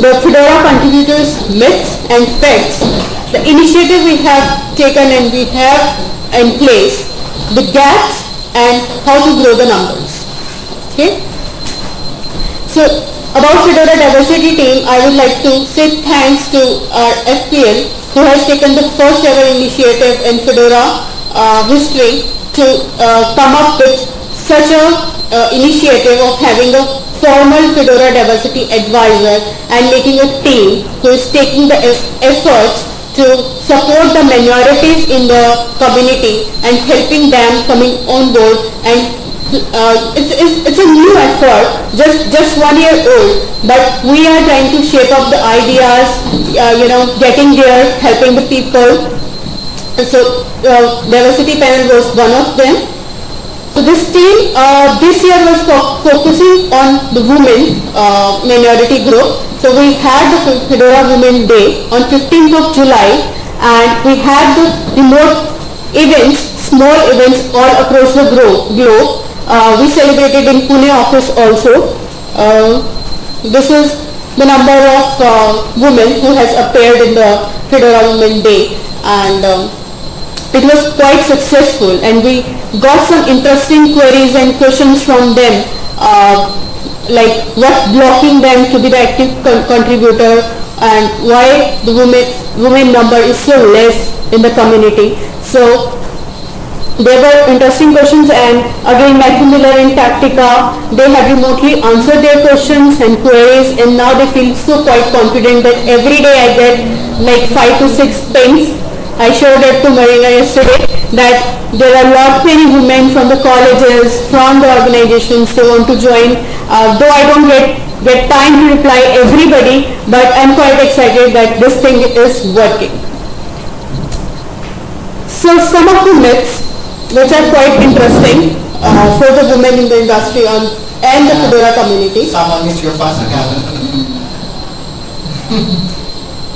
the Fedora contributors myths and facts, the initiative we have taken and we have in place, the gaps and how to grow the numbers. Okay? So about Fedora diversity team, I would like to say thanks to our FPL who has taken the first ever initiative in Fedora uh, history to uh, come up with such a uh, initiative of having a formal Fedora diversity advisor and making a team who is taking the efforts to support the minorities in the community and helping them coming on board and uh, it's, it's, it's a new effort, just, just one year old, but we are trying to shape up the ideas, uh, you know, getting there, helping the people. So uh, diversity panel was one of them. So this team uh, this year was fo focusing on the women uh, minority group. So we had the Fedora Women Day on 15th of July and we had the remote events, small events all across the globe uh, we celebrated in Pune office also. Uh, this is the number of uh, women who has appeared in the Fedora Women Day and um, it was quite successful and we got some interesting queries and questions from them uh, like what blocking them to be the active con contributor and why the women women number is so less in the community. So there were interesting questions and again Matthew Miller and Tatica, they have remotely answered their questions and queries and now they feel so quite confident that every day I get like five to six pings. I showed it to Marina yesterday that there are a lot many women from the colleges, from the organizations they want to join. Uh, though I don't get, get time to reply everybody, but I'm quite excited that this thing is working. So some of the myths which are quite interesting uh, for the women in the industry on, and the Fedora community. Someone is your first account.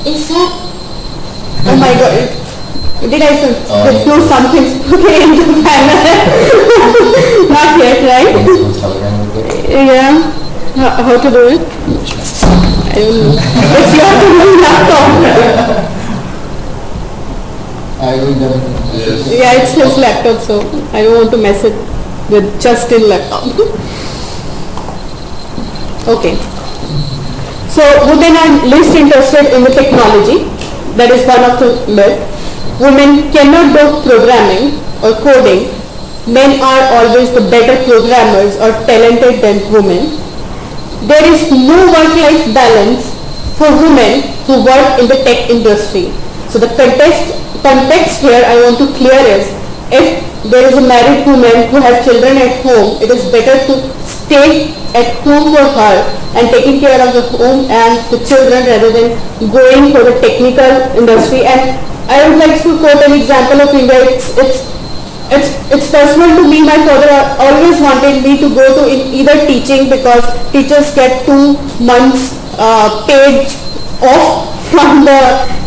is that? Oh my god. Did I say, oh, do something okay in the panel? Not yet, right? yeah. How, how to do it? I don't know. it's your to do laptop. I will Yes. Yeah, it's his laptop, so I don't want to mess it with just in laptop. okay. So women are least interested in the technology. That is one of the myths. Women cannot do programming or coding. Men are always the better programmers or talented than women. There is no work-life balance for women who work in the tech industry. So the context context here I want to clear is if there is a married woman who has children at home, it is better to stay at home for her and taking care of the home and the children rather than going for the technical industry. And I would like to quote an example of India. It's, it's, it's, it's personal to me. My father always wanted me to go to either teaching because teachers get two months uh, paid off from the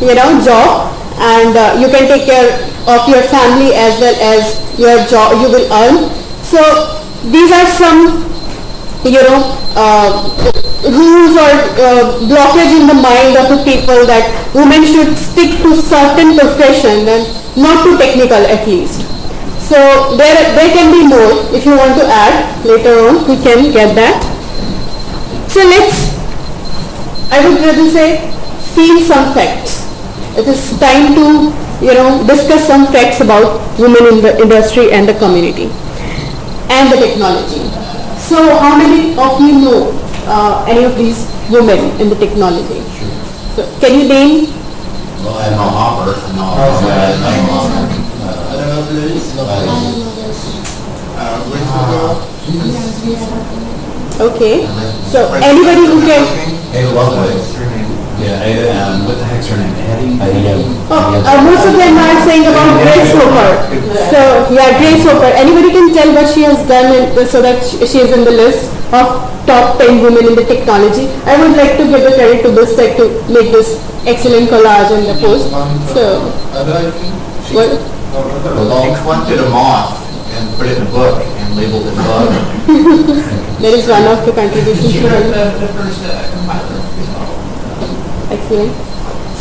you know job and uh, you can take care of your family as well as your job you will earn. So these are some you know uh, rules or uh, blockage in the mind of the people that women should stick to certain profession and not to technical at least. So there, there can be more. If you want to add later on, we can get that. So let's, I would rather say, feel some facts it is time to you know discuss some facts about women in the industry and the community and the technology. So how many of you know uh, any of these women in the technology? So can you name? Well, I know Hopper. I know Hopper. I know Hopper. I don't know who it is. I don't know Okay. So anybody who can. Hey, Lovelace. Yeah, Ada, um, what the heck's her name? Eddie? Oh, uh, most of them are saying about Grace Hopper. So, yeah, Grace Hopper. Anybody can tell what she has done in, so that she is in the list of top 10 women in the technology. I would like to give the credit to this tech to make this excellent collage in the post. So, what? She collected a moth and put it in a book and labeled it bug. that is one of the contributions. She wrote the, the first uh, compiler. Excellent.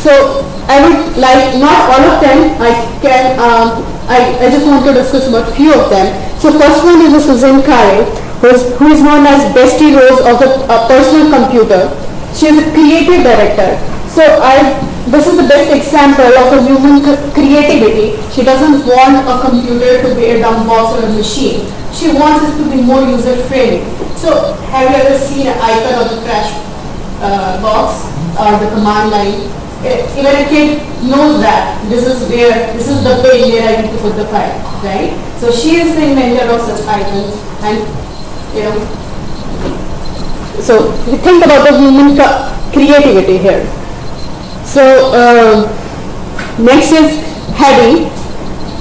So I would like, not all of them, I can, um, I, I just want to discuss about few of them. So first one is Susan Kare, who is, who is known as Betsy Ross of the uh, personal computer. She is a creative director. So I, this is the best example of a human creativity. She doesn't want a computer to be a dumb box or a machine. She wants it to be more user friendly. So have you ever seen an icon of the crash uh, box or the command line. Eh, Even a kid knows that this is where, this is the page where I need to put the file, right? So she is the inventor of such icons and, you know, so you think about the human creativity here. So, uh, next is Heidi.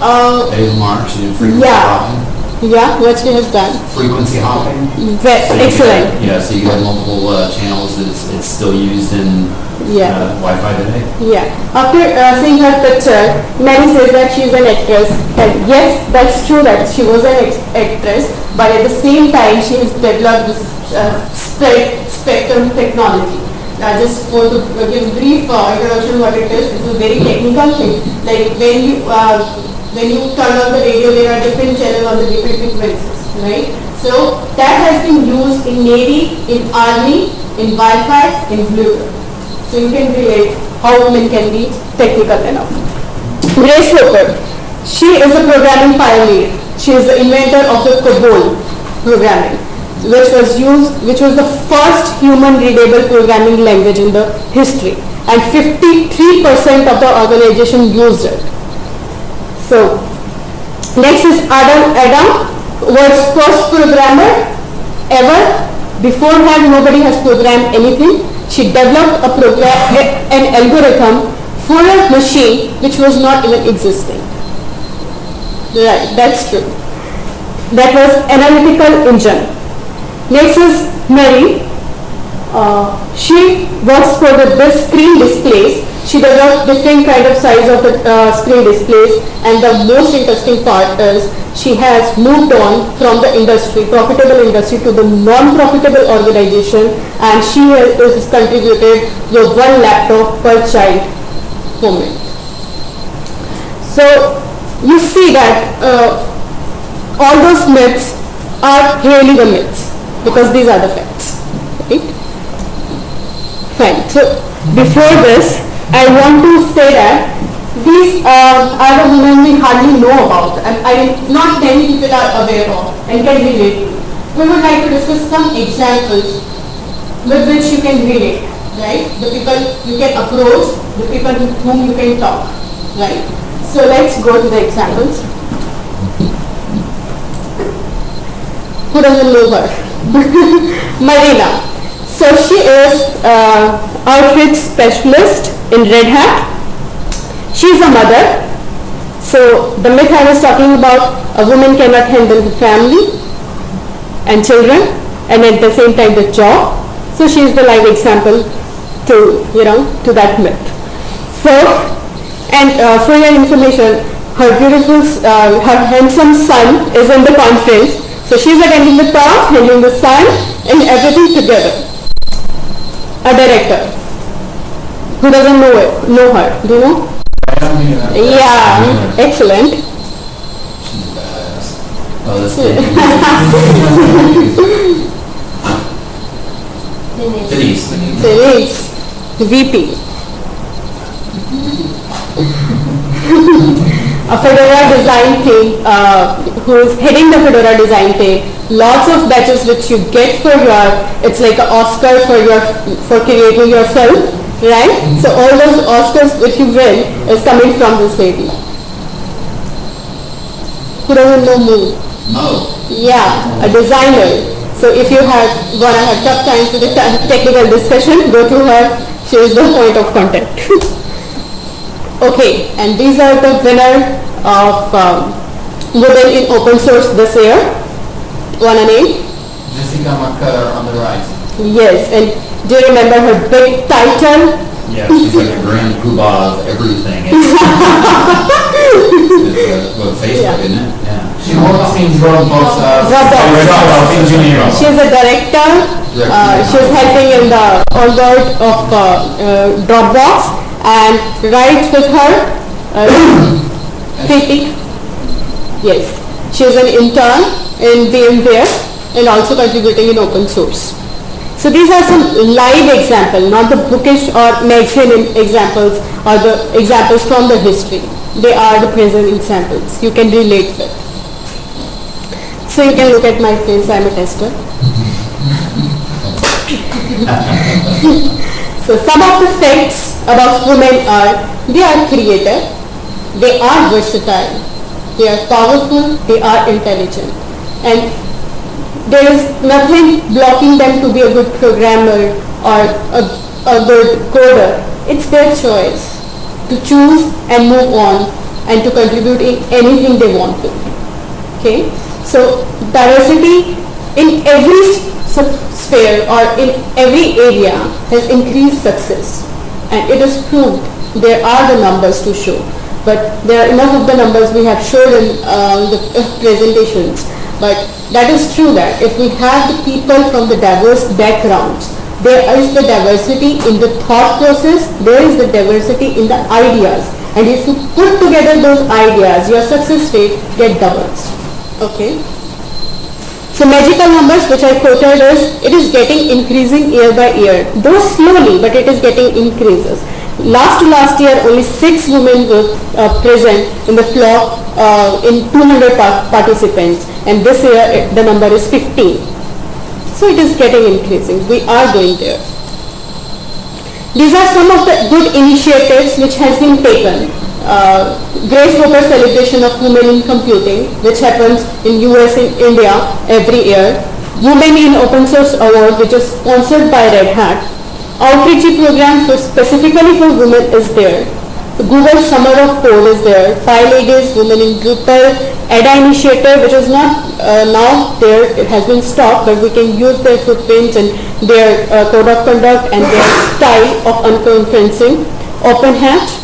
Uh, Dave Mark, she frequency Yeah. hopping. yeah, what she has done. Frequency hopping. Ve- So Excellent. get- Yeah, so you have multiple uh, channels that it's, it's still used in Yeah. uh, Wi-Fi today. Yeah. After uh, seeing her picture, Mary says that she is an actress. And yes, that's true that she was an actress, but at the same time, she has developed this uh, spe- spectrum technology. I just want to give brief uh, introduction what it is. It's a very technical thing. Like when you uh, when you turn on the radio, there are different channels on the different frequencies, right? So that has been used in Navy, in Army, in Wi-Fi, in Bluetooth. So you can relate how women can be technical enough. Grace Hopper, she is a programming pioneer. She is the inventor of the COBOL programming, which was used, which was the first human readable programming language in the history. And 53% of the organization used it. So, next is Adam. Adam was first programmer ever. Before her, nobody has programmed anything. She developed a program, an algorithm for a machine which was not even existing. Right, that's true. That was analytical engine. Next is Mary. Uh, she works for the screen displays. She developed different kind of size of the uh, screen displays and the most interesting part is she has moved on from the industry, profitable industry to the non-profitable organization and she has is contributed with one laptop per child moment. So you see that uh, all those myths are really the myths because these are the facts. Right? Fine. So before this, I want to say that these uh, are the women we hardly know about and I, mean, not many people are aware of and can relate to. We would like to discuss some examples with which you can relate, right? The people you can approach, the people with whom you can talk, right? So let's go to the examples. Who doesn't know her? Marina. So she is uh, outreach specialist in Red Hat. She is a mother. So the myth I was talking about, a woman cannot handle the family and children and at the same time the job. So she is the live example to, you know, to that myth. So, and uh, for your information, her beautiful, uh, her handsome son is in the conference. So she's attending the talk, handling the son and everything together. A director. Who doesn't know it, know her? Do you know? Yeah, excellent. She's a badass. Oh, this Denise. Denise. Denise, VP. a Fedora design team, uh, who is heading the Fedora design team. Lots of badges which you get for your, it's like an Oscar for your, for creating your film, right? So all those Oscars which you win is coming from this lady. Who doesn't know? Mo. Yeah, a designer. So if you have wanna have tough times with the technical discussion, go to her. She is the point of contact. okay, and these are the winner of um, Women in Open Source this year. Wanna name? Jessica McKellar on the right. Yes, and do you remember her big title? Yeah, she's like the grand poobah of everything. It's, it's, uh, well, Facebook, isn't it? Yeah. She works in Dropbox as Dropbox. director of engineering. She is a director. Uh, she is helping in the onboard of uh, uh, Dropbox and writes with her. Uh, Yes, she is an intern in VMware and also contributing in open source. So these are some live examples, not the bookish or magazine examples or the examples from the history. They are the present examples you can relate with. So you can look at my face, I'm a tester. so some of the facts about women are, they are creative, they are versatile, they are powerful, they are intelligent. And there is nothing blocking them to be a good programmer or a, a good coder. It's their choice to choose and move on and to contribute in anything they want to. Okay, so diversity in every sphere or in every area has increased success and it is proved there are the numbers to show but there are enough of the numbers we have shown in uh, the uh, presentations. But that is true that if we have the people from the diverse backgrounds there is the diversity in the thought process there is the diversity in the ideas. And if you put together those ideas your success rate get doubles okay? So magical numbers which I quoted is, it is getting increasing year by year, though slowly, but it is getting increases. Last to last year, only six women were uh, present in the flock uh, in 200 par- participants, and this year it, the number is 15. So it is getting increasing. We are going there. These are some of the good initiatives which has been taken. Uh, Grace Hopper celebration of women in computing, which happens in US and India every year. Women in Open Source Award, which is sponsored by Red Hat. Outreach program for specifically for women is there. The Google Summer of Code is there. PyLadies Women in Drupal. Ada initiative, which is not uh, now there, it has been stopped, but we can use their footprints and their uh, code of conduct and their style of unconferencing. OpenHatch.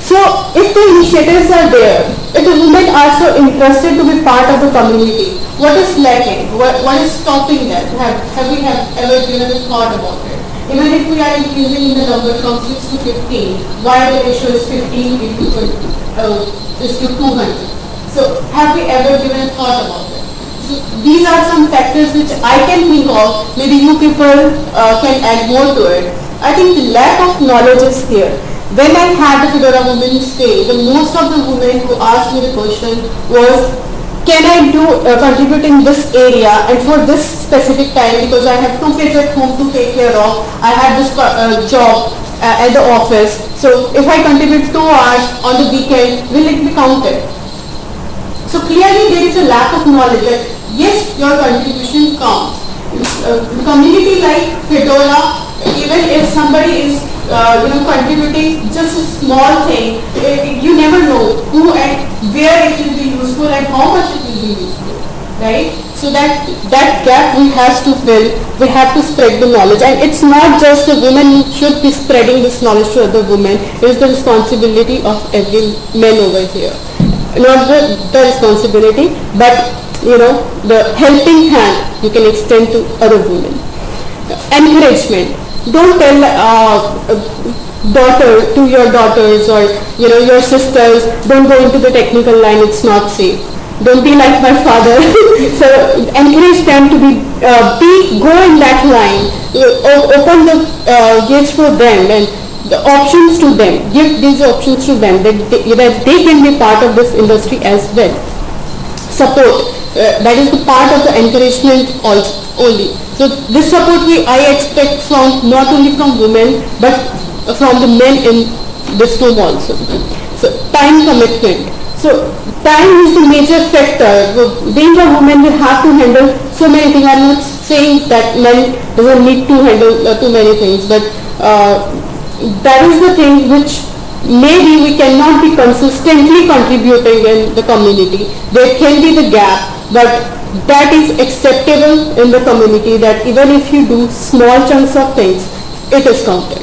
So if the initiatives are there, if the women are so interested to be part of the community, what is lacking? What, what is stopping them? Have, have we have ever given a thought about it? Even if we are increasing the number from 6 to 15, why the ratio is 15 into 20, uh, is to 200? So have we ever given a thought about it? So these are some factors which I can think of, maybe you people uh, can add more to it. I think the lack of knowledge is here. When I had the Fedora Women's Day, the most of the women who asked me the question was, can I do uh, contribute in this area and for this specific time because I have two kids at home to take care of. I have this uh, job uh, at the office. So if I contribute two hours on the weekend, will it be counted? So clearly there is a lack of knowledge that yes, your contribution counts. Uh, community like Fedora, even if somebody is uh, you know contributing just a small thing, eh, you never know who and where it will be useful and how much it will be useful, right? So that that gap we have to fill. We have to spread the knowledge, and it's not just the women who should be spreading this knowledge to other women. It is the responsibility of every man over here not the, the responsibility, but you know, the helping hand you can extend to other women. Encouragement. Don't tell uh, daughter to your daughters or you know your sisters, don't go into the technical line, it's not safe. Don't be like my father. so encourage them to be, uh, be go in that line. Open the uh, gates for them and the options to them, give these options to them that they, that they can be part of this industry as well. Support, uh, that is the part of the encouragement also only. So this support we I expect from not only from women but from the men in this room also. So time commitment. So time is the major factor. Being a woman, we have to handle so many things. I'm not saying that men doesn't need to handle uh, too many things, but uh, that is the thing which maybe we cannot be consistently contributing in the community. There can be the gap, but that is acceptable in the community that even if you do small chunks of things, it is counted.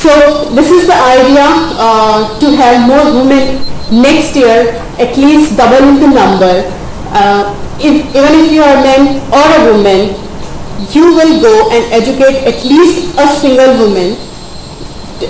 So this is the idea uh, to have more women next year at least double the number. Uh, if, even if you are a man or a woman, you will go and educate at least a single woman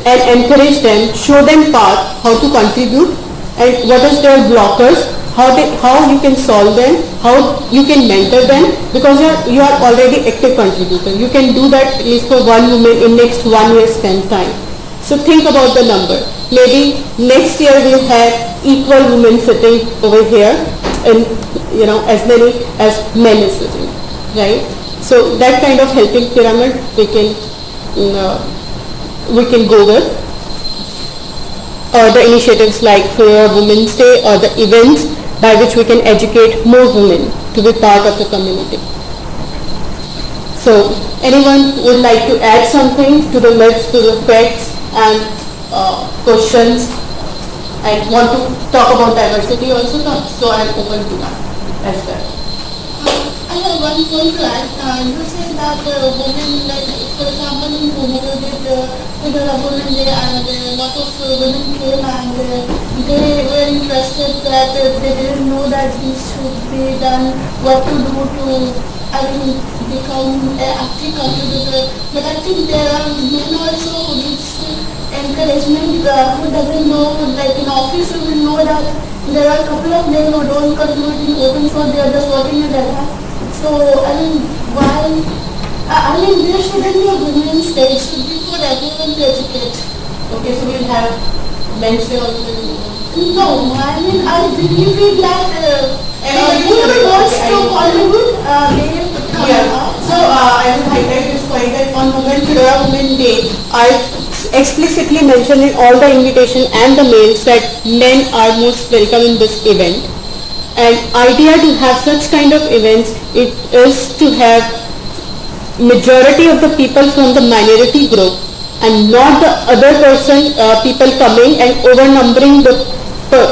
and encourage them, show them path, how to contribute and what is their blockers, how they, how you can solve them, how you can mentor them because you are, you are already active contributor. You can do that at least for one woman in next one year spend time. So think about the number. Maybe next year we'll have equal women sitting over here and you know as many as men is sitting, right? So that kind of helping pyramid we can mm, uh, we can go with. Or the initiatives like for Women's Day or the events by which we can educate more women to be part of the community. So anyone would like to add something to the myths, to the facts and uh, questions and want to talk about diversity also, so I am open to that as well. One point to add. Uh, you say that uh, women, like for example, in Bhumika did uh, women day and a lot of uh, women came and uh, they were interested that uh, they didn't know that this should be done, what to do to, I mean, become an active contributor. But I think there are men also who needs encouragement, uh, who doesn't know, like in office you will know that there are a couple of men who don't contribute in open source, they are just working in their so, I mean, why, I I mean, there shouldn't be a women's day, it should be for everyone to educate. Okay, so we'll have men's day also. No, I mean, I believe in that, uh, everyone wants to. Hollywood, uh, they Yeah, so uh, I will highlight this point that on Women Fedora Women Day, I explicitly mentioned in all the invitation and the mails that men are most welcome in this event. And idea to have such kind of events, it is to have majority of the people from the minority group and not the other person, uh, people coming and overnumbering the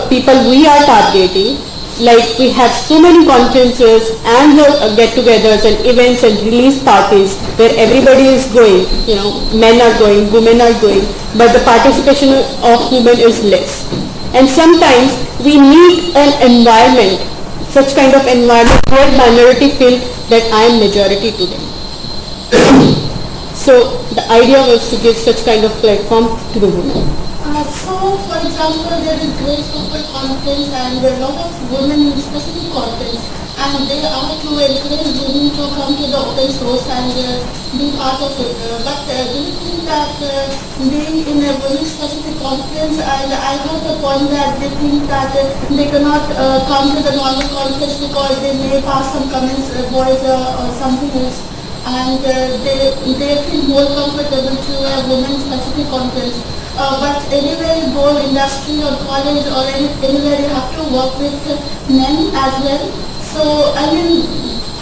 people we are targeting. Like we have so many conferences and the uh, get-togethers and events and release parties where everybody is going, you know, men are going, women are going, but the participation of women is less. And sometimes we need an environment, such kind of environment where minority feel that I am majority to them. So the idea was to give such kind of platform to the women. Uh, so, for example, there is Grace Hopper conference and there are a lot of women specific conference and they are to encourage women to come to the open source and uh, be part of it. Uh, but uh, do you think that being in a women specific conference and I heard the point that they think that they cannot come to the normal conference because they may pass some comments, uh, boys or something else and they, they feel more comfortable to a women specific conference. Uh, but anywhere you go, industry or college or any, anywhere, you have to work with men as well. So, I mean,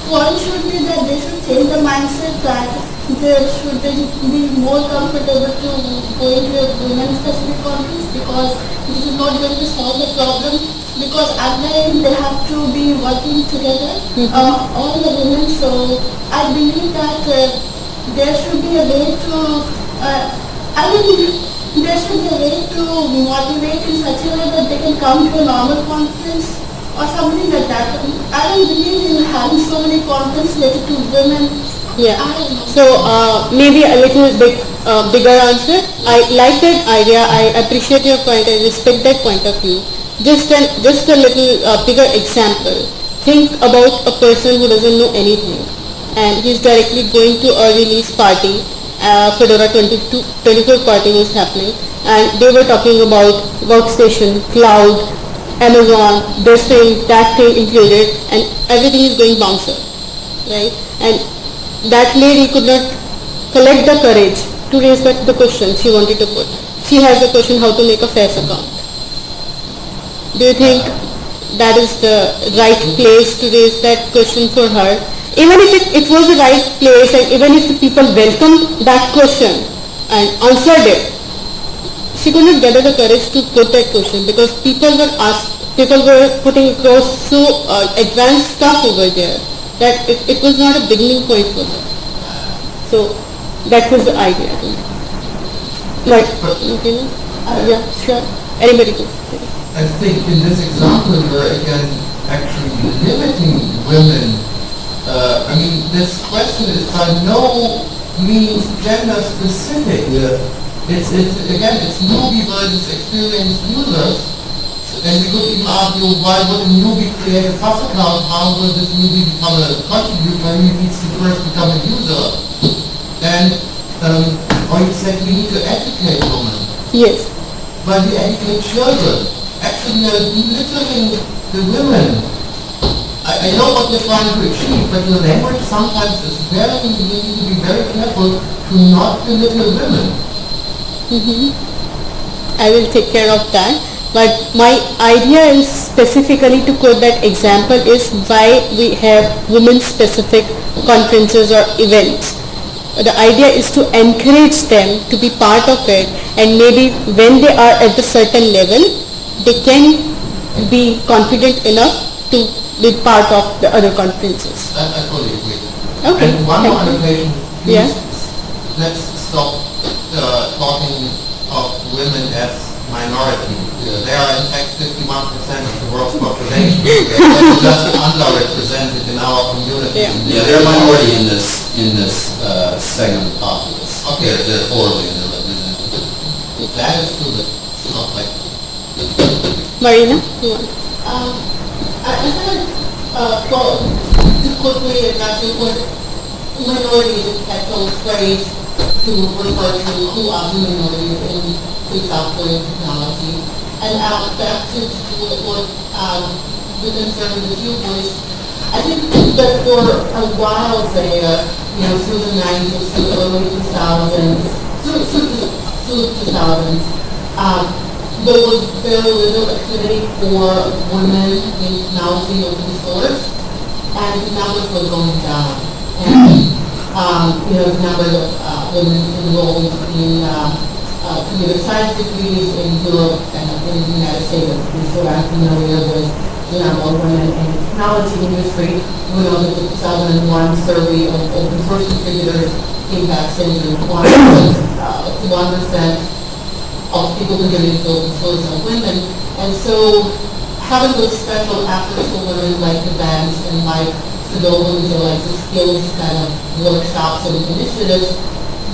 point should be that they should change the mindset that they should be more comfortable to go into a women specific conference because this is not going to solve the problem because at the end they have to be working together, uh, all the women. So I believe that uh, there should be a way to, uh, I mean, there should be a way to motivate in such a way that they can come to a normal conference or something like that. I don't believe in having so many conferences related to women. Yeah. I don't know. So uh, maybe a little bit uh, bigger answer. I like that idea. I appreciate your point. I respect that point of view. Just an just a little uh, bigger example. Think about a person who doesn't know anything, and he's directly going to a release party. Uh, Fedora 22, 24 party was happening, and they were talking about workstation, cloud, Amazon, this thing, that thing included, and everything is going bouncer, right? And that lady could not collect the courage to raise that the question she wanted to put. She has the question how to make a FAS account. Do you think that is the right place to raise that question for her? Even if it, it was the right place and even if the people welcomed that question and answered it, she could not gather the courage to put that question because people were asked, people were putting across so uh, advanced stuff over there that it, it was not a beginning point for her. So that was the idea. Like, no? Uh, yeah, sure. Anybody. I think in this example, we're again actually limiting women. Uh, I mean, this question is by no means gender specific. It's, it's, again, it's newbie versus experienced users. And we could even argue why would a newbie create a FAS account? How will this newbie become a contributor? He needs to first become a user. And, um, or you said we need to educate women. Yes. But we educate children. Actually, we are belittling the women. I, I know what they're trying to achieve, but the language sometimes is very, we need to be very careful to not belittle women. Mm-hmm. I will take care of that. But my idea is specifically to quote that example is why we have women-specific conferences or events. The idea is to encourage them to be part of it and maybe when they are at the certain level, they can be confident enough to be part of the other conferences. I, I fully agree. Okay, And one thank more annotation, Yeah. let's stop talking of women as minority. Uh, They are in fact 51% of the world's population. They're just underrepresented in our community. Yeah. Yeah, they're a minority in this, in this uh, segment of the populace. Okay. They're they're poorly underrepresented. That is true, but it's not like Marina, you? Um, I, I think, uh, well, to quickly address your point, minority is a technical phrase to refer to who are the minorities in the software technology. And, uh, back to what, um, the concern that you voiced, I think that for a while there, you know, through the nineties, through the early two thousands, through, through, the- through the two thousands, um, there was very little activity for women in technology open source, and the numbers were going down. And, um, you know, the number of, uh, women enrolled in, um, uh, computer science degrees in Europe and in the United States, what I'm familiar with, number of women in the technology industry. We know that the 2001 survey of open source contributors came back saying that one percent, uh, one percent of people contributing to open source are women. And so having those special efforts for women like events and like Sedovans or like the skills kind of workshops and initiatives,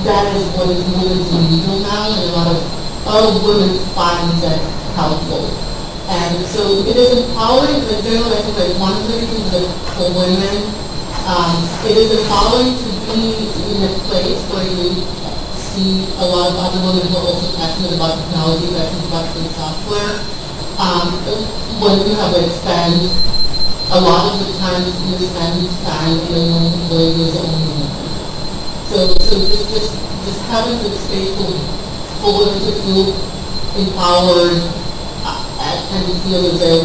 that is what is moving to now and a lot of other women find that helpful. And so it is empowering, in general, I think that one of the reasons that for women, um, it is empowering to be in a place where you see a lot of other women who are also passionate about technology, passionate about free software. Um, when you have to expand, a lot of the times you spend time in a room where there's only women. So, so just, just, just having the space for, women to feel empowered uh, and feel that there,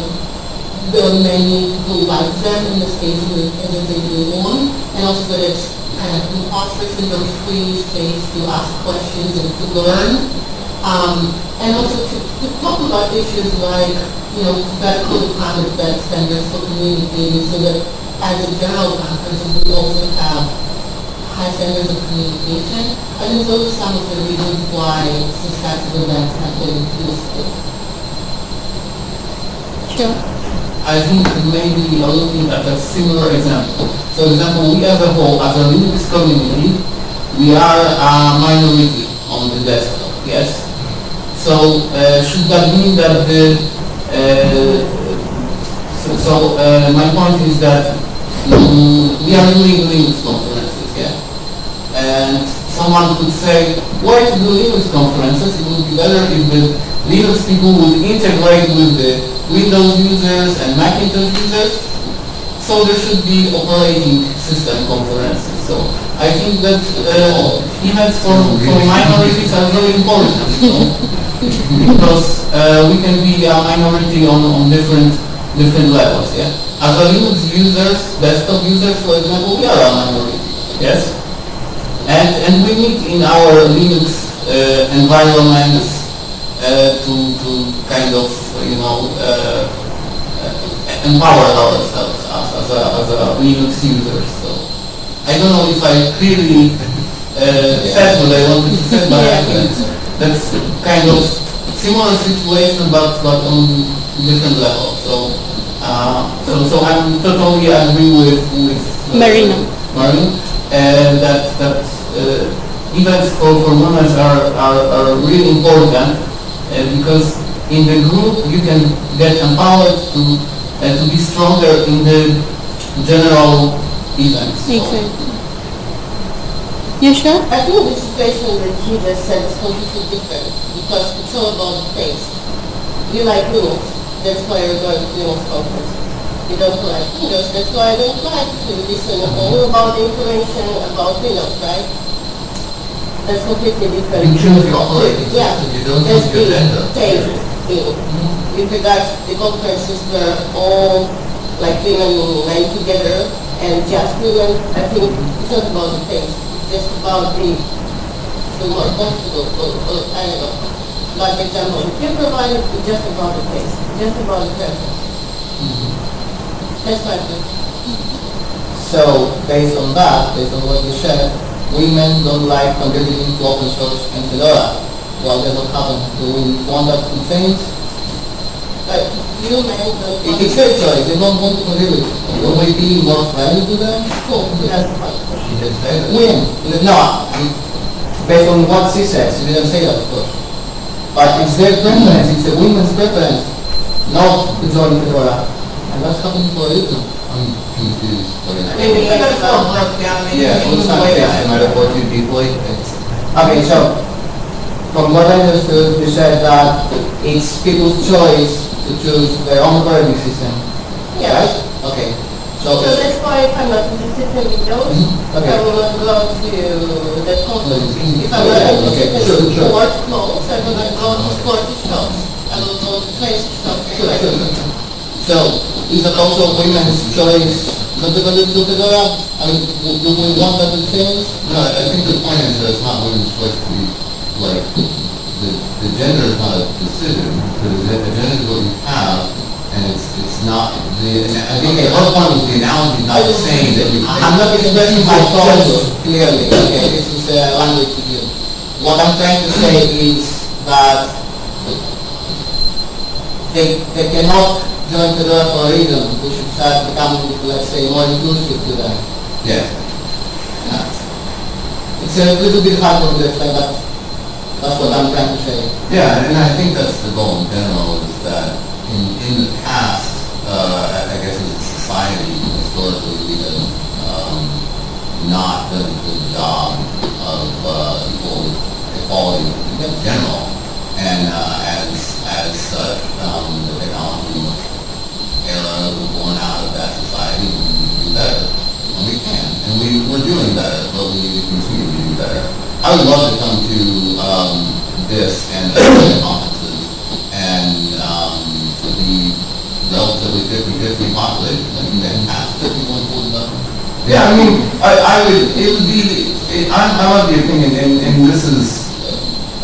there are many who like them in the space which they belong, and also that it's kind of imposter syndrome free space to ask questions and to learn. Um, and also to, to talk about issues like, you know, better code of conduct, better standards for communicating, so that as a general conference, we also have high standards of communication. and those are some of the reasons why of events have been useful. Sure. I think maybe you're looking at a similar example. So example, we as a whole, as a Linux community, we are a minority on the desktop, yes? So uh, should that mean that the, uh, so, so uh, my point is that mm, we are doing Linux someone could say, why to do Linux conferences? It would be better if the Linux people would integrate with the Windows users and Macintosh users. So there should be operating system conferences. So I think that uh, events for, for minorities are very important. you know, because uh, we can be a minority on, on different different levels. Yeah. As a Linux users, desktop users, for example, we are a minority. Yes. And, and we need in our Linux uh, environments uh, to, to kind of, you know, uh, uh, empower ourselves as, as, a, as a Linux user. So I don't know if I clearly uh, said what I wanted to say, but I think that's kind of similar situation, but, but on different level. So, uh, so, so I'm totally agree with, with. uh, Marina. Marina, and that, that, events for, for women are, are, are really important, uh, because in the group, you can get empowered to, uh, to be stronger in the general events. So- Exactly. You sure? I think the situation that you just said is completely different because it's all about the taste. You like noodles, that's why you're going to noodles conferences. You don't like noodles, that's why I don't like to listen all about information about noodles, right? That's completely different. You choose your operating Yeah, system, you don't choose your mm-hmm. the agenda. taste in. With regards to the conferences where all like women line together and just women, I think it's not about the taste, it's just about the, the more comfortable, or, or, I don't know. Like example, if you provide, it's just about the taste, just about the purpose. That's my opinion. So, based on that, based on what you said, women don't like contributing to open source and Fedora. Well, that's what happened. Do we want that to change? But you men don't It- It's their choice, they don't want to contribute. Will we be more friendly to them? Cool, that's fine. She didn't say that. Women, no, based on what she says, she didn't say that, of course. But it's their preference, it's a women's preference, not to join Fedora. That's for. I'm confused. what it is. Maybe it's all broke down, Yeah, let's not way say that- it might have worked too deeply. Okay, so, from what I understood, you said that it's people's choice to choose their own operating system, Yes. right? Okay, so, So that's why if I'm not interested in those, Mhm, okay. I will not go to the conference. If I'm not interested in sure. clothes, I will not go to sporty shops. I will go to place shops. Sure, sure. So, is it also women's choice not to go to to Fedora? I mean, do do we want that to change? no, I think the point is that it's not women's choice to be, like, the, the gender is not a decision, the the gender is what you have, and it's, it's not, the, I think the whole point was the analogy is not saying that you. I'm not expressing my thoughts clearly, okay, this is a language to you. What I'm trying to say is that they, they cannot join Fedora for a reason, we should start becoming, let's say, more inclusive to them. Yeah. It's a little bit hard to explain, but that's what I'm trying to say. Yeah, and I think that's the goal in general, is that in, in the past, uh, I I guess as a society, historically, we have, um, not done a good job of, uh, equal equality in general. And, uh, as, as such, um, the technology era was born out of that society, and we need to do better. And we can, and we, we're doing better, but we need to continue to do better. I would love to come to, um, this and other conferences and, um, the relatively fifty-fifty population, that'd be fantastic. Yeah, I mean, I, I would, it would be, it, I'm, I'm of the opinion, and, and this is,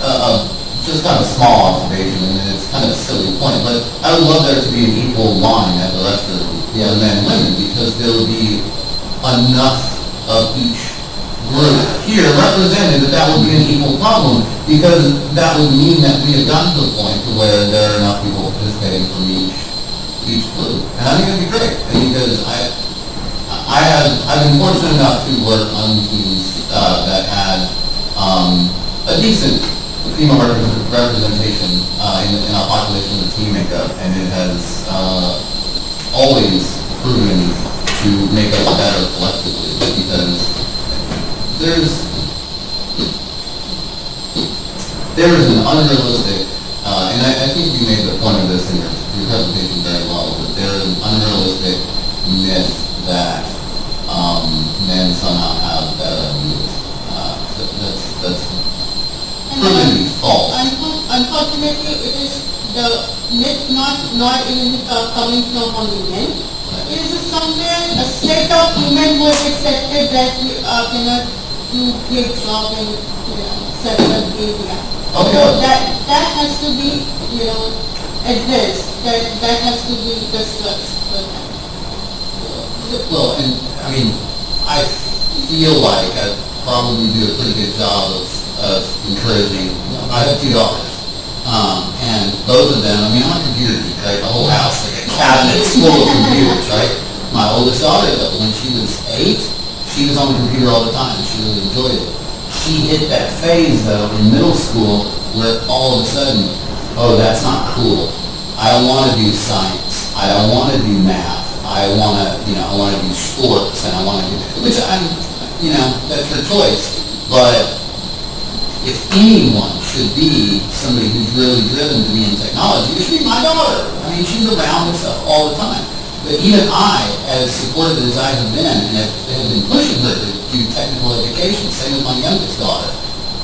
uh, just kind of small observation, and it's kind of a silly point, but I would love there to be an equal line at the rest of the men and women, because there would be enough of each group here represented that that would be an equal problem, because that would mean that we have gotten to the point to where there are enough people participating from each, each group. And I think that'd be great, because I, I have, I've been fortunate enough to work on teams, uh, that had, um, a decent female repres- representation, uh, in, in our population of team makeup, and it has, uh, always proven to make us better collectively, because there's, there is an unrealistic, uh, and I, I think you made the point of this in your, your presentation very well, that there is an unrealistic myth that, um, men somehow have better ideas. Uh, that, that's, that's proven false. Unfortunately, it is the myth not, not even coming from only men. It is somewhere a set of women have accepted that we uh, cannot do great job in, you know, certain area. Okay. So that, that has to be, you know, addressed, that, that has to be discussed. Well, and, I mean, I feel like I probably do a pretty good job of, of encouraging, I have two daughters. Um, and both of them, I mean, I'm a computer geek right? The whole house, like a cabinet full of computers, right? My oldest daughter, though, when she was eight, she was on the computer all the time, she really enjoyed it. She hit that phase, though, in middle school, where all of a sudden, oh, that's not cool. I don't want to do science. I don't want to do math. I want to, you know, I want to do sports, and I want to do, which I'm, you know, that's her choice. But if anyone should be somebody who's really driven to be in technology, it should be my daughter. I mean, she's around this stuff all the time. But even I, as supportive as I have been, and have, have been pushing her to do technical education, same with my youngest daughter,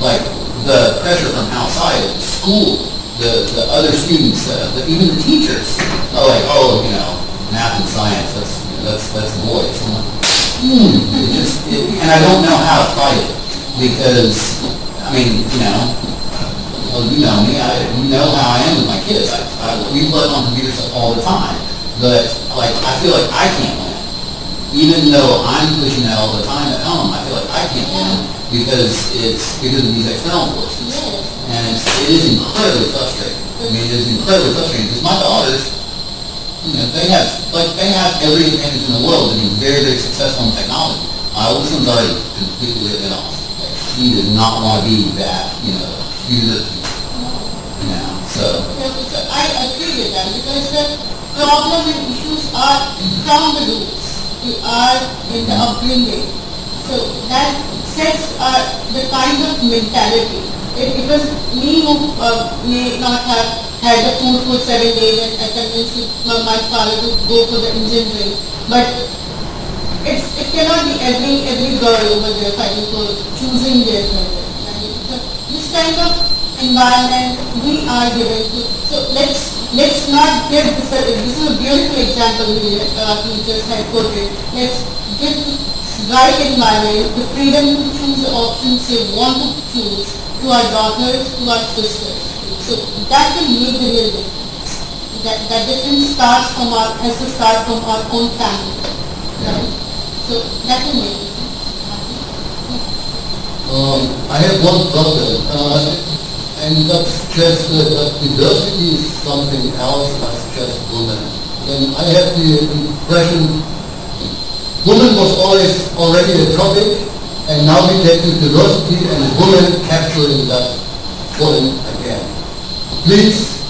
like the pressure from outside school, the, the other students, uh, the, even the teachers, are like, oh, you know, math and science, that's, you know, that's, that's boys. I'm like, hmm, it just, it, and I don't know how to fight it because, I mean, you know, well, you know me, I, you know how I am with my kids. I, I, we play on computers all the time, but like, I feel like I can't win. Even though I'm pushing that all the time at home, I feel like I can't win because it's because of these external forces. And it's, it is incredibly frustrating. I mean, it is incredibly frustrating because my daughters, you know, they have, like, they have every advantage in the world to be very, very successful in technology. My oldest one's already completely written off. Like, she does not want to be that, you know, user, mm-hmm. you know, so. I agree with that because the problem and issues are from the roots, we are in the upbringing. So that sets uh, the kind of mentality. It, it was me who uh, may not have had the food for seven days and I convinced my, my father to go for the engineering. But it's, it cannot be every, every girl over there fighting for choosing their career. And so this kind of environment we are given to. So let's let's not give this. A, this is a beautiful example we uh, just had quoted. Let's give right environment, the freedom to choose the options they want to choose to our daughters, to our sisters. So that will make the real difference. That that difference starts from our has to start from our own family. Right? So that will make. Um, I have one problem, uh, and that's just that diversity is something else as just women. And I have the impression women was always already a topic, and now we get to diversity and women capturing that woman again. Please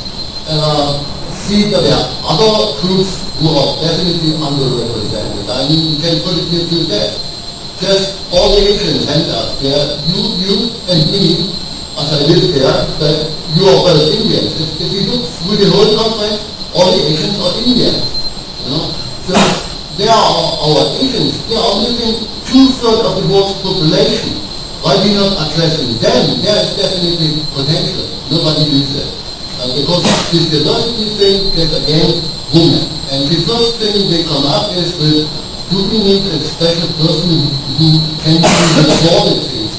uh, see that there are other groups who are definitely underrepresented. I mean, you can put it here to that just all the Asians end up there. You, you and me, as I live there, but you are both Indians. If, if you look through the whole conference, all the Asians are Indians. You know? So they are our Asians. They are living two-thirds of the world's population. Why we not addressing them? There is definitely potential. Nobody lives there. Uh, because this diversity thing gets again women. And the first thing they come up is with do we need a special person who can do the things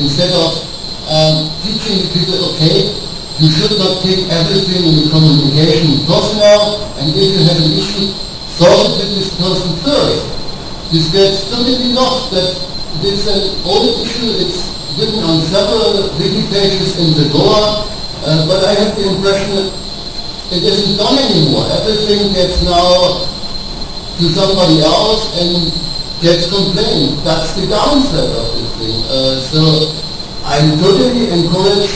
instead of um, teaching people, okay, you should not take everything in the communication personal, and if you have an issue, solve it with this person first. This gets totally lost that this is an old issue, it's written on several wiki pages in the Goa, uh, but I have the impression that it isn't done anymore. Everything gets now to somebody else and gets complained. That's the downside of this thing. Uh, so I totally encourage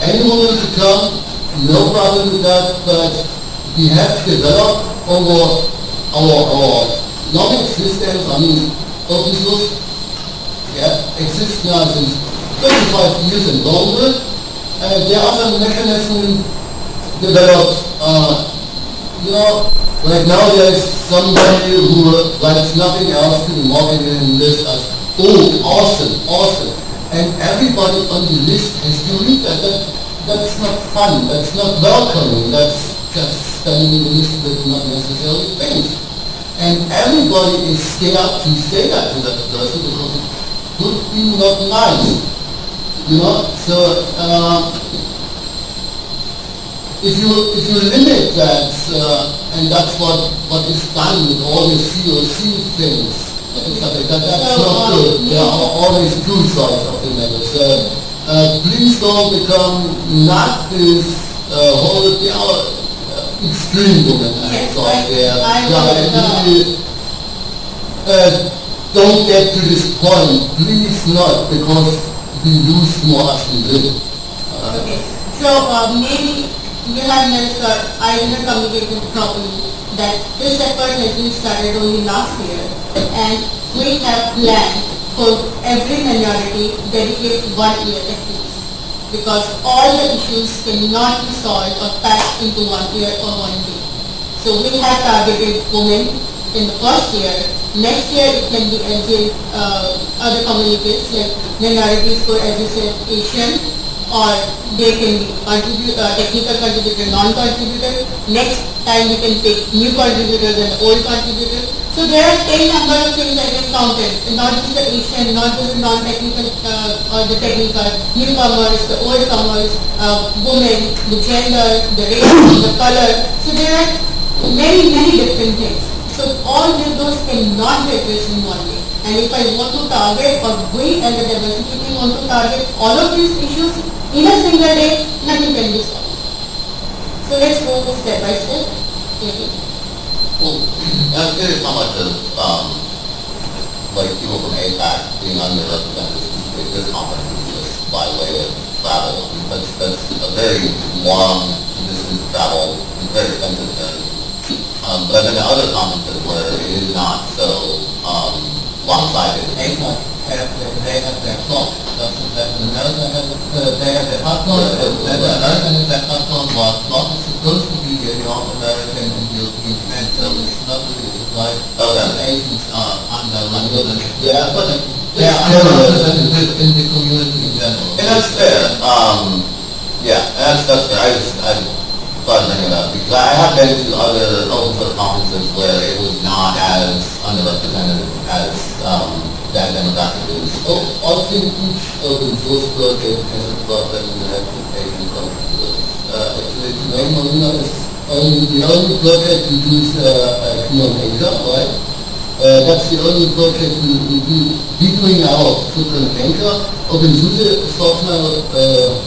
anyone to come, no problem with that, but we have developed over our, our knowledge systems, I mean, open source, yeah, exists now since 25 years and longer. Uh, there are some mechanisms developed, uh, you know, Right now there is somebody who likes nothing else to be marketed in this as, oh, awesome, awesome. And everybody on the list has to read that. that that's not fun, that's not welcoming, that's just spending the list with not necessarily things. And everybody is scared to say that to that person because it could be not nice. You know, so uh, if you if you limit that, uh, and that's what what is done with all the COC things, like that, that's not uh, good. There are always two sides of the matter. So uh, please don't become not this uh, whole. Uh, extreme women Yes, so I- I yeah, uh, really, uh, don't get to this point, please not, because we lose more as we live. Okay, so uh, maybe have uh, I didn't communicate properly, that this effort has been started only last year, and we have planned for every minority dedicate one year at least. Because all the issues cannot be solved or packed into one year or one day. So we have targeted women in the first year. Next year it can be uh, other communities like minorities for as you said, Asian, or they can be contribute, uh, technical contributor, non-contributor. Next time we can take new contributors and old contributors. So there are ten number of things I can count it, not just the Asian, not just the non-technical uh, or the technical, newcomers, the old comers, uh, women, the gender, the race, the color. So there are many, many different things. So all of those cannot be addressed in one day. And if I want to target, or we as a diversity team want to target all of these issues in a single day, nothing can be solved. So let's go step by step. Maybe. Well, I'm curious how much of, um, like people from APAC being underrepresented at this conference by way of travel. That's, that's a very long distance travel, very expensive journey. Um, but I've been to other conferences where it is not so, um, lopsided. APAC they have their that, America has, uh, they have their hot their hot clock, while clock is supposed to be a North American and European trend, so it's not really like, the Asians are underrepresented. Yeah, but underrepresented in the community in that's fair. Yeah, that's, that's fair. I just, I thought bring it because I have been to other conferences where it was not as underrepresented as, um, that demographic is. Oh, I think each open source project has a problem in the application contributors. Uh, actually, Rain Marina is only, the only project we do is, uh, uh, Neon Asia, right? Uh, that's the only project we, we do, we doing our footprint in Asia. OpenSUSE software, uh,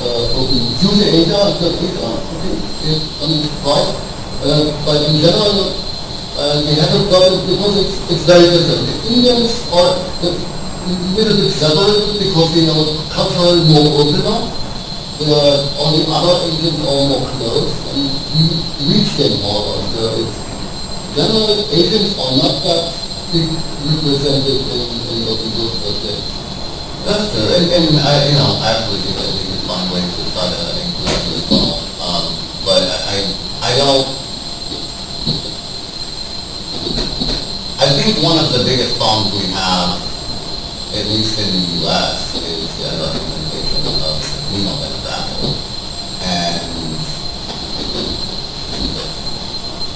uh, OpenSUSE Asia, is that Asia, I think, is, um, right? Uh, but in general, uh, they have a problem because it's, it's very different. The Indians are a little bit separated because they are culturally more open now. Uh, all the other Asians are more closed and you reach them more. So it's, generally Asians are not that represented in, in source projects. That's true. And, and I, you know, I actually think that we find ways to try to include it as well. Um, but I, I don't, I think one of the biggest problems we have, at least in the U.S., is the representation of female demographics. And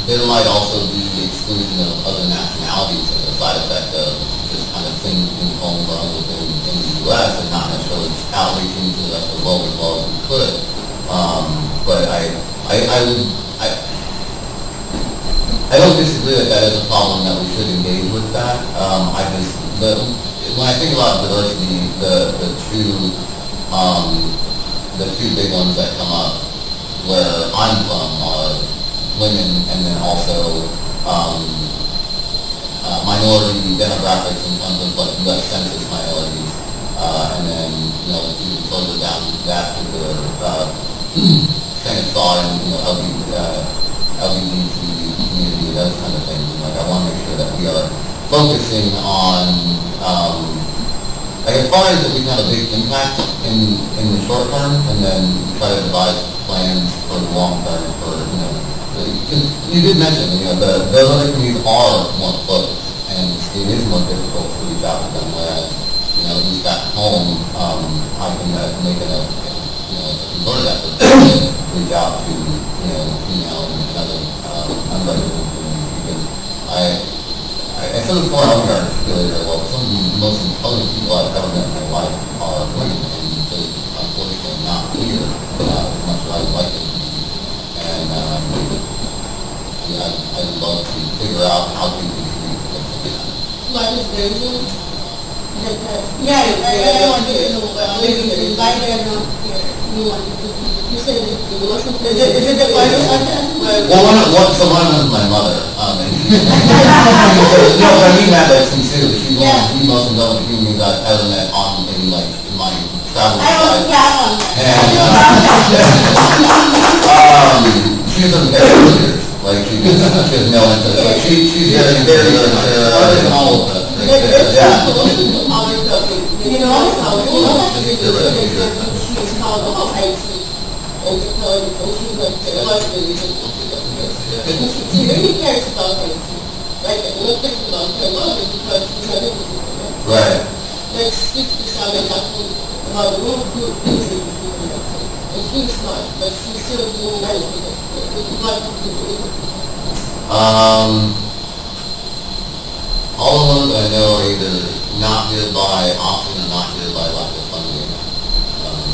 there might also be exclusion of other nationalities as a side effect of just kind of things being homegrown within in the U.S. and not necessarily outreaching to the rest the world as well as we could. Um, but I, I, I would, I, I don't disagree that that is a problem that we should engage with that. Um, I just, the, when I think about diversity, the, the two, um, the two big ones that come up where I'm from are women and then also, um, uh, minority demographics in terms of like U.S. Census minorities. Uh, and then, you know, even further down that particular, uh, train of thought and, you know, LG, uh, LGBT community, those kind of things. And, Like, I want to make sure that we are focusing on, um, like as far as that we can have a big impact in, in the short term, and then try to devise plans for the long term for, you know, because you did mention, you know, the, those other communities are more close, and it is more difficult to reach out to them, whereas, you know, at least back home, um, I can uh, make it a, you know, a concerted effort to reach out to, you know, female and other, um, unrepresented communities, I, I, I feel as far as I'm articulated, well, some of the most intelligent people I've ever met in my life are women, and they're unfortunately not here, uh, as much as I would like them to be. And, um, yeah, I'd, I'd love to figure out how to contribute to that. What is the reason? That, uh, Yeah, I, I wanted to know, uh, maybe why they are not here. You wanted to, you understand it. It wasn't- Is it, is it the point of? Well, one of, one, so one is my mother, um, and she, no, but I mean that, like, sincerely, she's one of the most intelligent human beings I've ever met on, in like, my was life. on. And, um, she's a very leader, like, she just, she has no interest, like, she, she's very, very, uh, in all of that. But it's Yeah. so close to our topic. You know, you know, that is called the IT. And she, she really cares about IT. Like, not just about technology, because she's not able to. Right. Like, speak to someone about the things that you do that. And she's smart, but she's still doing because it's not good. Um, all of them I know are either not good by often not good by lack of funding. Um,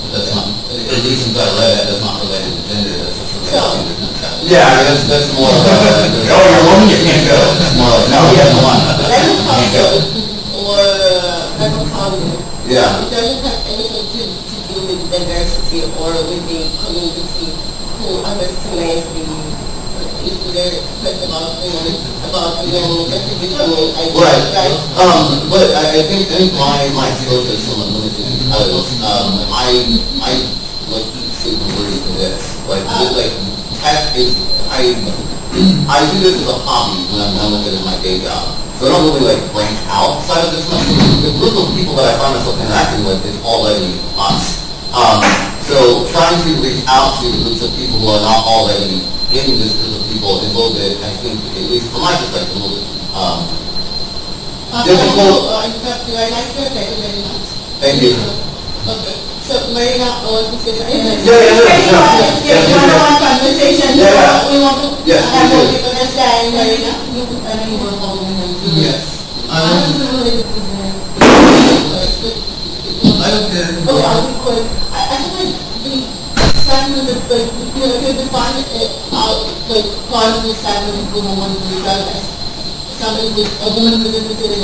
But that's not, at least since I read it, that's not related to gender, that's just related to the Yeah, that's, that's more of a. Oh, you're a woman, you can't go. It's more like, no, you have one. Level Can't go. or uh, level founding. Yeah. It doesn't have anything to, to do with diversity or with the community who understands the issue there, like about, you know, about, you know, traditional ideas, Right. right? Um, but I, I think, I think my, my skill is somewhat limited because, um, I, I, like, eat soup and breathe for this. Like, just, like, is, I, I do this as a hobby when I'm done with it in my day job. So I don't really like branch outside of this much. The group of people that I find myself interacting with is already us. Um, so trying to reach out to groups of people who are not already in this group of people is a little bit, I think, at least from my perspective, a little bit, um, Uh, difficult. uh, in fact, I like your title very much. Thank you. Okay, so Marina, I want to say something. Yeah, yeah, yeah, It's very yeah. fun, it's Yeah, very yeah, yeah. one-on-one conversation, so Yeah, yeah. we want to Yes, have we more do. people understand, Marina, you, I know you were holding him. Yes. I I'm don't, just really present. I don't care. Okay, I'll be quick. I, I think like the segment of like, you know, if you define it out, uh, like, part of the segment of woman one to regardless. Somebody with, a woman who's interested in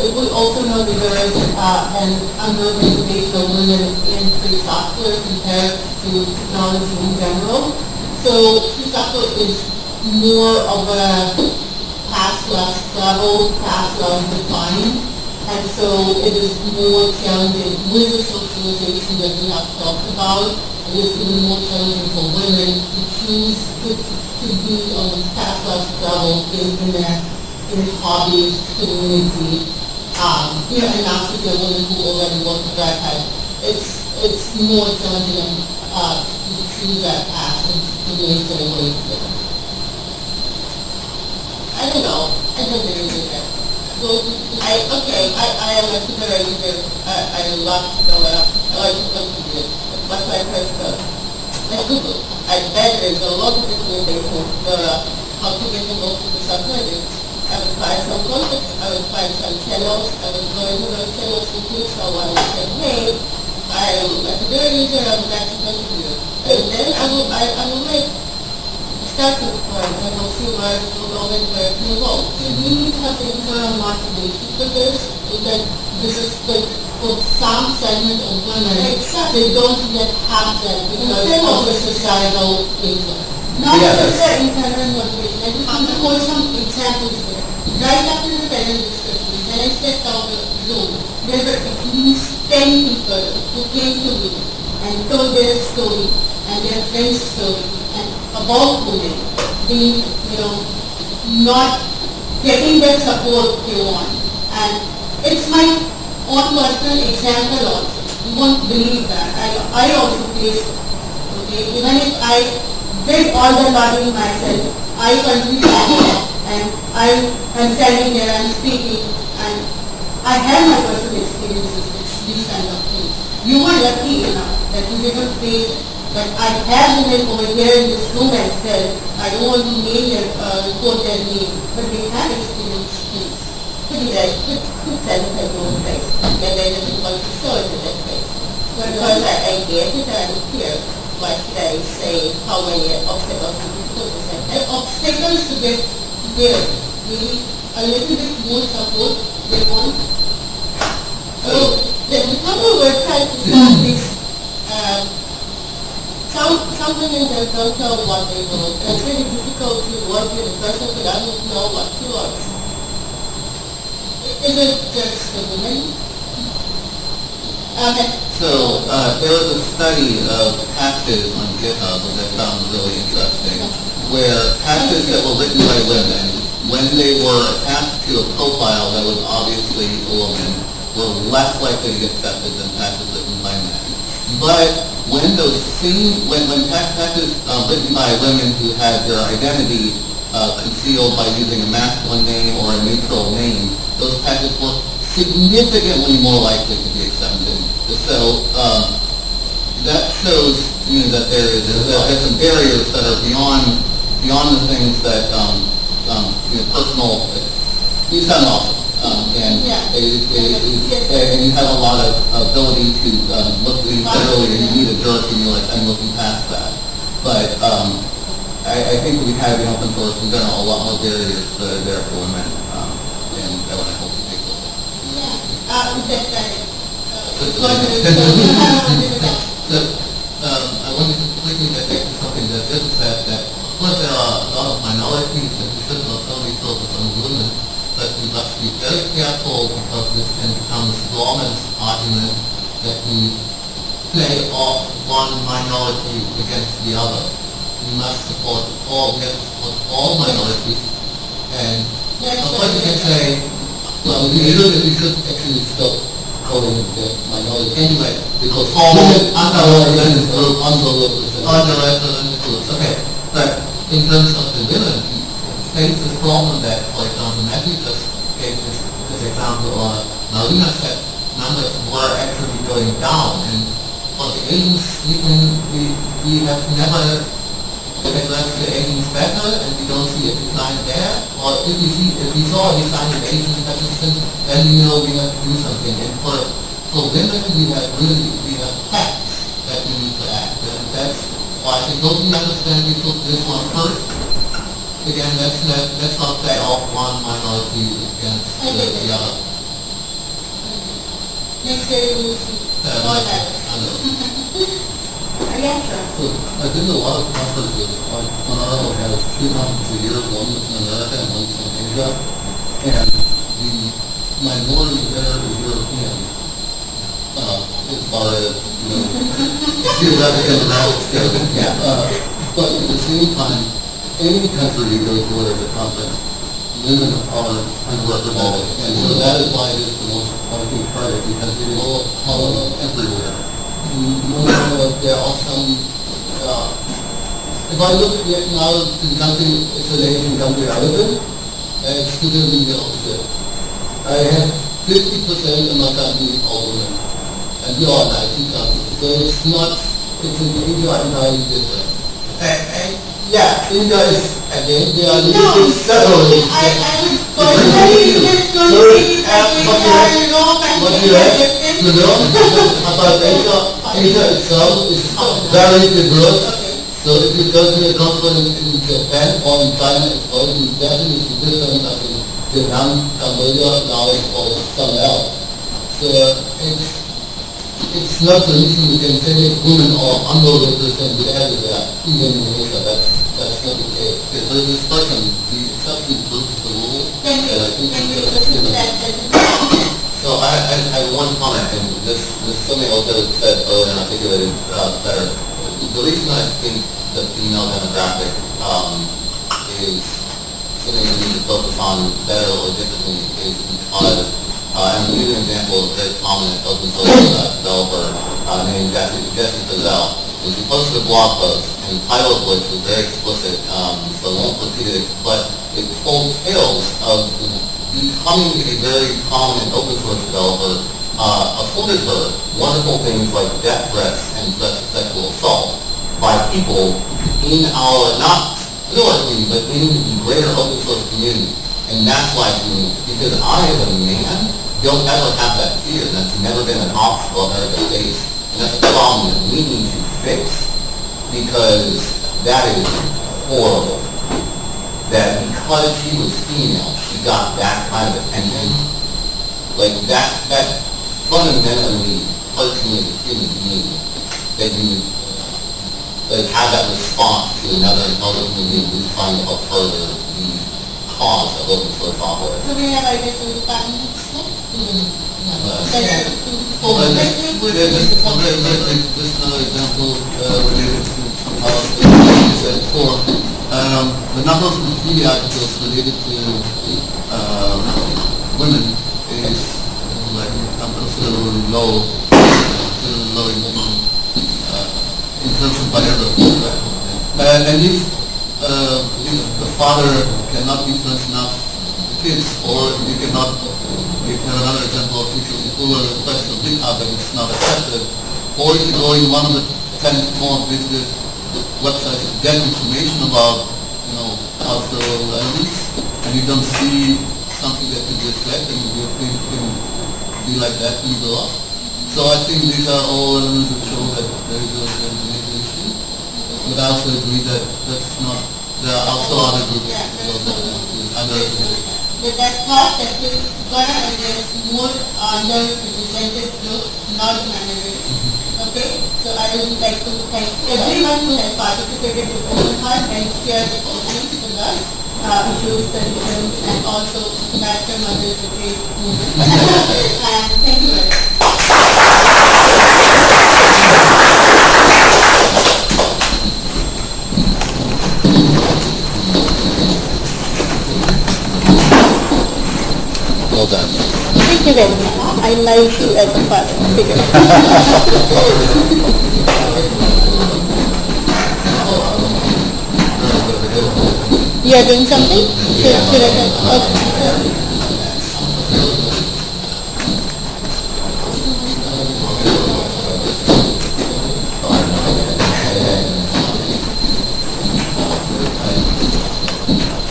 We also know that there is, uh, an underrepresentation of women in free software compared to technology in general. So free software is more of a past less travel, past less defined. And so it is more challenging with the socialization that we have talked about. It is even more challenging for women to choose to, to be on this past less in, in their in hobbies, community, um, you know, and not to woman who already works with that type. It's, it's more challenging, uh, to that path and to make their way through. I don't know, I don't really do that. Well, I, okay, I, I am a super user, I, I love to go up, I like to come to this, that's my first go. Like Google, I bet there's a lot of recommendations for uh, how to get involved with the subreddits. I would find some context, I would find some channels, I would go into those channels and click someone and say, hey, I am a super user, I would like to contribute. And then I will, I, I will make starting point, and we'll see where it will and where it will go. So we need to have internal motivation for this, because this is like, for some segment of women, they don't yet have that because of the societal influence. Not Yeah, just the internal motivation, I just want to quote some examples here. Right after the parent discussion, when I stepped out of the room, there were at least ten people who came to me and told their story and their friend's story and about women being, you know, not getting the support they want. And it's my own personal example also. You won't believe that. I, I also face. Okay, even if I did all the lobbying myself, I continue that. And I am standing there and speaking and I have my personal experiences with these kind of things. You were lucky enough that you didn't face it. But I have women over here in this room as well. I don't want to name their, uh, quote their name, but they have experienced things. Pretty right, good, good sense of own. And then just want to it to that place. Because I, I guess it here, what should they say, how many obstacles we put aside. And obstacles to get there, we need a little bit more support, they want. So, the, the couple were trying to solve this, um, companies just don't know what they want. It's very difficult to work with a person who doesn't know what he wants. Is it just the women? Okay. So, uh, there was a study of patches on GitHub that I found really interesting, where patches that were written by women, when they were attached to a profile that was obviously a woman, were less likely to get accepted than patches written by men. But when those same, when, when patches uh, written by women who had their identity uh, concealed by using a masculine name or a neutral name, those patches were significantly more likely to be accepted. So um, that shows to me that there is that there's some barriers that are beyond beyond the things that um, um, you know, personal. You sound awesome, um, and Yeah. it, it, it, and you have a lot of ability to um, look. You said earlier you need a jerk, and you're like, I'm looking past that. But um, I, I think we have in open source in general a lot more barriers that are there for women, um, and I want to help you take those. Yeah. Uh, Uh, um, I wanted to quickly get back to something that Bill said, that, of course, there are a lot of minorities that we should not only focus on women, but we must be very careful because this can become a strawman's argument that we play off one minority against the other. We must support all, we all minorities, and Yes, of course, you can say, well, we we should actually stop calling the minority anyway, because all groups, okay. But in terms of the women, we face this problem that, for example, Matthew just gave this, this example, or Marina said, numbers were actually going down, and for the Asians, we can, we, we have never addressed the Asians better, and we don't see a decline there, or if we see, if we saw a decline in Asian participants, then we know we have to do something. And for, for women, we have really, we have facts that we need to act, and that's why I don't understand we took this one first? Again, let's not, let's not play off one minority against the, the other. Next day we will see. Uh, All that. I know. Yeah, sure. So I did a lot of conferences on, on our own, had two conferences a year, one was in America and one in Asia. And the minority there is European, uh, as far as, you know, Uh, but at the same time, any country you go to at a conference, women are underrepresented. And so that is why it is the most, I think, part because it is all everywhere no, there are some, uh, if I look at now the country, it's an Asian country I live in, and it's the opposite. I have fifty percent of my country are women, and we are an IT country, so it's not, and, yeah, India is, again, they are No. I, I was going to uh, like, we are Europe and we are different. You know, about Asia, Asia itself is very diverse. So if you go to a conference in Japan or in China, it's going to be definitely different than in Vietnam, Cambodia, Laos, or somewhere else. So it's, it's not so easy we can say women are underrepresented everywhere, even in Asia, that's, that's not the case. Because there's this person, the exception proves the rule, Can we, and I think can we that's, listen you to know, that. So I, I, I have one comment, and this, this is something else that was said earlier and I think articulated uh, better. The reason I think the female demographic um, is something we need to focus on better or differently is because, uh, and give an example of a very prominent open source uh, developer uh, named Jesse, Jesse Frazelle. Is he posted a blog post, and the title of which was very explicit, um, so I won't repeat it, but it told tales of becoming a very prominent open source developer uh, afforded her wonderful things like death threats and sexual assault by people in our, not minority, but in the greater open source community. And that's why she. Because I, as a man, don't ever have that fear. That's never been an obstacle I've ever faced. And that's a problem that we need to fix. Because that is horrible that because she was female, she got that kind of attention. Like that, that fundamentally hurts me as a human being. That you, it had that response to another intelligence movie, we trying to help further the cause of open source software. So we have ideas for the. Uh, another example, the number of related to, women is like, considerably low, low in, terms of and if, uh, if the father cannot influence enough the kids, or he cannot you have another example of if you pull a request of GitHub and it's not accepted, or if you go in one of the ten more visited websites to get information about, you know, cultural elements, and you don't see something that could reflect, and your thing can be like that and go up. So I think these are all elements that show that there is a, there is major issue. But I also agree that that's not, there are also other groups, so that's that, that cost that is gonna and there is more underrepresented group, not minority. Okay, so I would like to thank everyone who has participated with open heart and shared the opinions with us, uh, issues, concerns, and also Master Mother Retreat movement. And thank you very much. Much. I like you as a father figure. You are doing something? Should, should I, okay.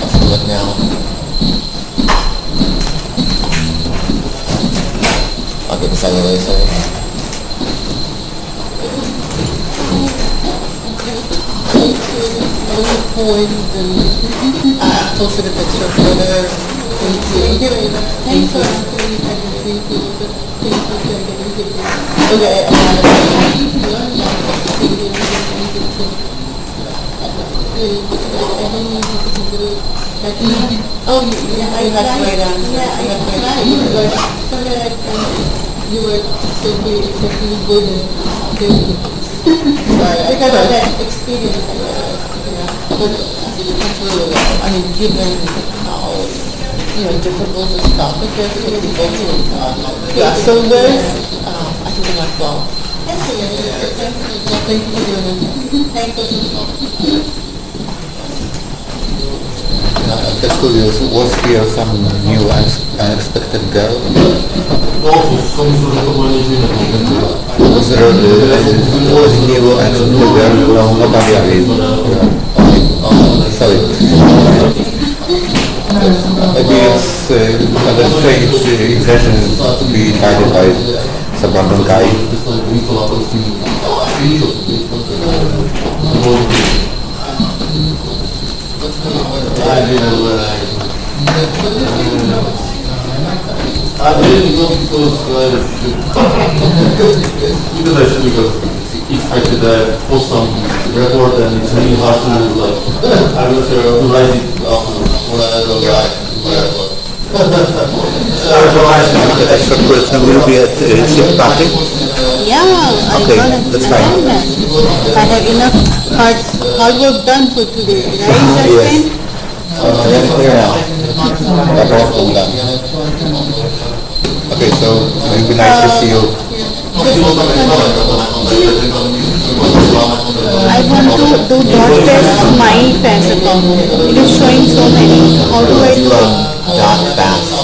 Let's do it now. I'll get the sign later. I posted a picture of her. Thank you very much. Thanks for answering and thank you you are getting to do. Okay, I'm Oh, yeah, I You have to write down. Yeah, I You have to write down. but so that I can, You were so good, exceptionally good and very good. Sorry, I because of that experience I had. But I think it went really well. I mean, given how, you know, difficult this topic is, for people to, uh, yeah, so there's, um, I think it went well. Excellent. Thanks for Well, thank you for doing it. Thank you. Just curious, was here some new unex- unexpected girl? Was there uh, was new unexpected girl? No, nobody sorry. Maybe it's uh, of strange uh, impression to be guided by some random guy. I go because uh, because I should because if I could uh, post some report and it's really hard to like I'm not sure to write it off. Extra person will be at uh, party. Yeah, I got that's I fine. that. I have enough hard, hard work done for today, right, Yes. Okay, that's clear now. That's all cool now. Okay, so it would be nice to see you. I want to do dot test my FAS account. It is showing so many. How do I do? Dot fast.